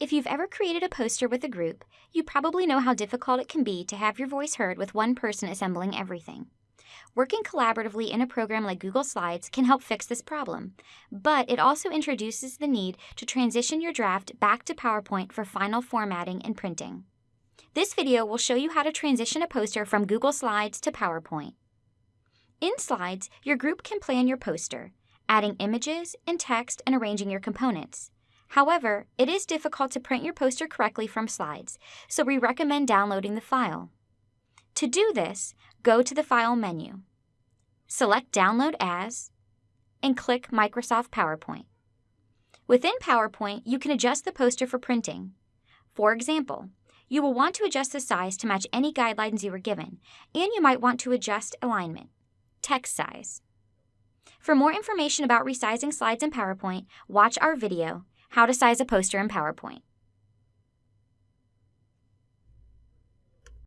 If you've ever created a poster with a group, you probably know how difficult it can be to have your voice heard with one person assembling everything. Working collaboratively in a program like Google Slides can help fix this problem, but it also introduces the need to transition your draft back to PowerPoint for final formatting and printing. This video will show you how to transition a poster from Google Slides to PowerPoint. In Slides, your group can plan your poster, adding images and text and arranging your components. However, it is difficult to print your poster correctly from Slides, so we recommend downloading the file. To do this, go to the File menu. Select Download As, and click Microsoft PowerPoint. Within PowerPoint, you can adjust the poster for printing. For example, you will want to adjust the size to match any guidelines you were given, and you might want to adjust alignment, text size. For more information about resizing slides in PowerPoint, watch our video, How to Size a Poster in PowerPoint.